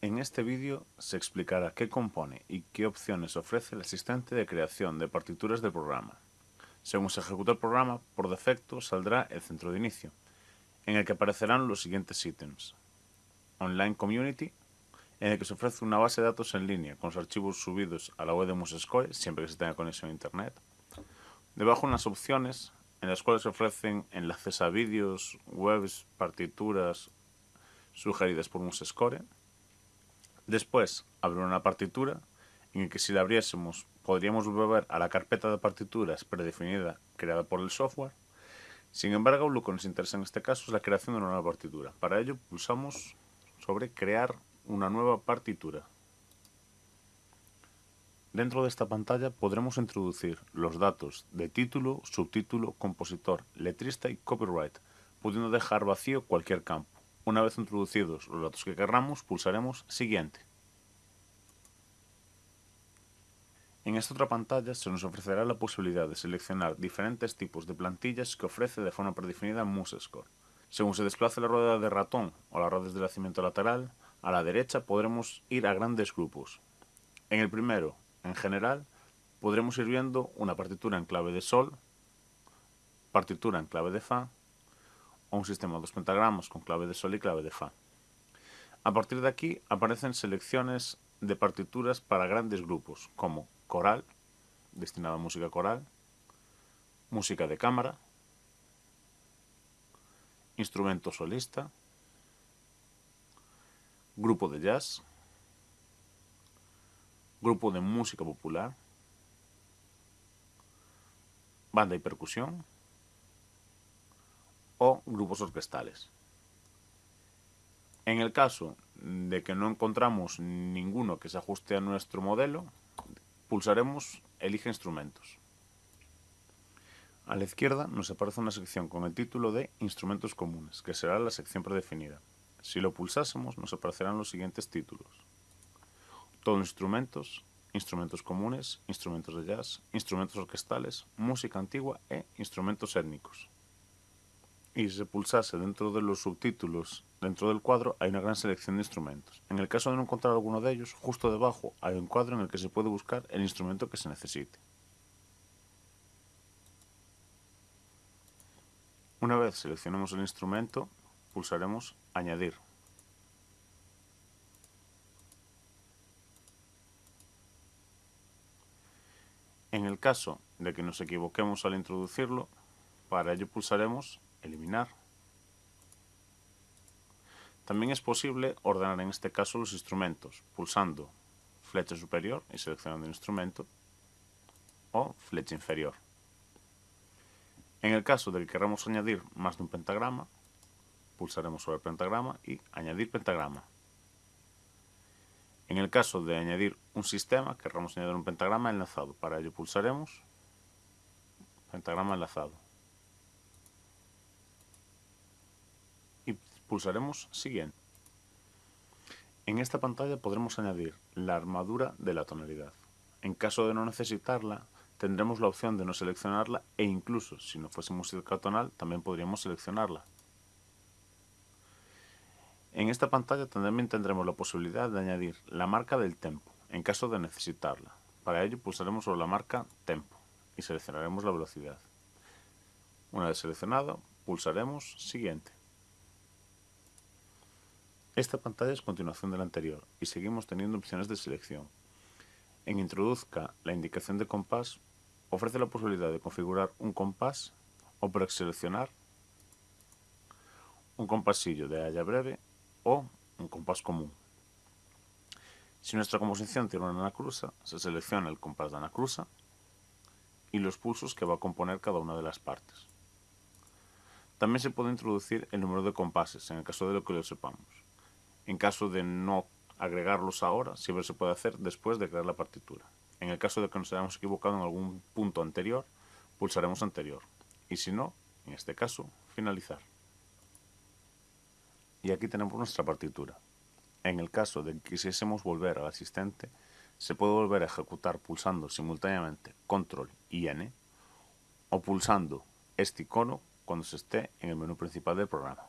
En este vídeo se explicará qué compone y qué opciones ofrece el asistente de creación de partituras del programa. Según se ejecuta el programa, por defecto saldrá el centro de inicio, en el que aparecerán los siguientes ítems. Online Community, en el que se ofrece una base de datos en línea con los archivos subidos a la web de MuseScore, siempre que se tenga conexión a Internet. Debajo unas opciones en las cuales se ofrecen enlaces a vídeos, webs, partituras sugeridas por MuseScore Después, abrir una partitura en el que si la abriésemos podríamos volver a la carpeta de partituras predefinida creada por el software. Sin embargo, lo que nos interesa en este caso es la creación de una nueva partitura. Para ello pulsamos sobre crear una nueva partitura. Dentro de esta pantalla podremos introducir los datos de título, subtítulo, compositor, letrista y copyright, pudiendo dejar vacío cualquier campo. Una vez introducidos los datos que querramos, pulsaremos Siguiente. En esta otra pantalla se nos ofrecerá la posibilidad de seleccionar diferentes tipos de plantillas que ofrece de forma predefinida MuseScore. Según se desplace la rueda de ratón o las ruedas de nacimiento lateral, a la derecha podremos ir a grandes grupos. En el primero, en general, podremos ir viendo una partitura en clave de sol, partitura en clave de fa, o un sistema de dos pentagramas con clave de sol y clave de fa. A partir de aquí aparecen selecciones de partituras para grandes grupos, como coral, destinada a música coral, música de cámara, instrumento solista, grupo de jazz, grupo de música popular, banda y percusión, o grupos orquestales. En el caso de que no encontramos ninguno que se ajuste a nuestro modelo, pulsaremos Elige instrumentos. A la izquierda nos aparece una sección con el título de Instrumentos comunes, que será la sección predefinida. Si lo pulsásemos nos aparecerán los siguientes títulos. Todos instrumentos, instrumentos comunes, instrumentos de jazz, instrumentos orquestales, música antigua e instrumentos étnicos y se pulsase dentro de los subtítulos, dentro del cuadro, hay una gran selección de instrumentos. En el caso de no encontrar alguno de ellos, justo debajo hay un cuadro en el que se puede buscar el instrumento que se necesite. Una vez seleccionemos el instrumento, pulsaremos Añadir. En el caso de que nos equivoquemos al introducirlo, para ello pulsaremos eliminar. También es posible ordenar en este caso los instrumentos, pulsando flecha superior y seleccionando el instrumento, o flecha inferior. En el caso de que queramos añadir más de un pentagrama, pulsaremos sobre pentagrama y añadir pentagrama. En el caso de añadir un sistema, querramos añadir un pentagrama enlazado. Para ello pulsaremos pentagrama enlazado. Pulsaremos Siguiente. En esta pantalla podremos añadir la armadura de la tonalidad. En caso de no necesitarla, tendremos la opción de no seleccionarla e incluso, si no fuese música tonal, también podríamos seleccionarla. En esta pantalla también tendremos la posibilidad de añadir la marca del tempo, en caso de necesitarla. Para ello pulsaremos sobre la marca tempo y seleccionaremos la velocidad. Una vez seleccionado, pulsaremos Siguiente. Esta pantalla es continuación de la anterior y seguimos teniendo opciones de selección. En Introduzca la indicación de compás ofrece la posibilidad de configurar un compás o preseleccionar un compasillo de haya breve o un compás común. Si nuestra composición tiene una anacruza, se selecciona el compás de anacruza y los pulsos que va a componer cada una de las partes. También se puede introducir el número de compases, en el caso de lo que lo sepamos. En caso de no agregarlos ahora, siempre se puede hacer después de crear la partitura. En el caso de que nos hayamos equivocado en algún punto anterior, pulsaremos anterior. Y si no, en este caso, finalizar. Y aquí tenemos nuestra partitura. En el caso de que quisiésemos volver al asistente, se puede volver a ejecutar pulsando simultáneamente Control y N o pulsando este icono cuando se esté en el menú principal del programa.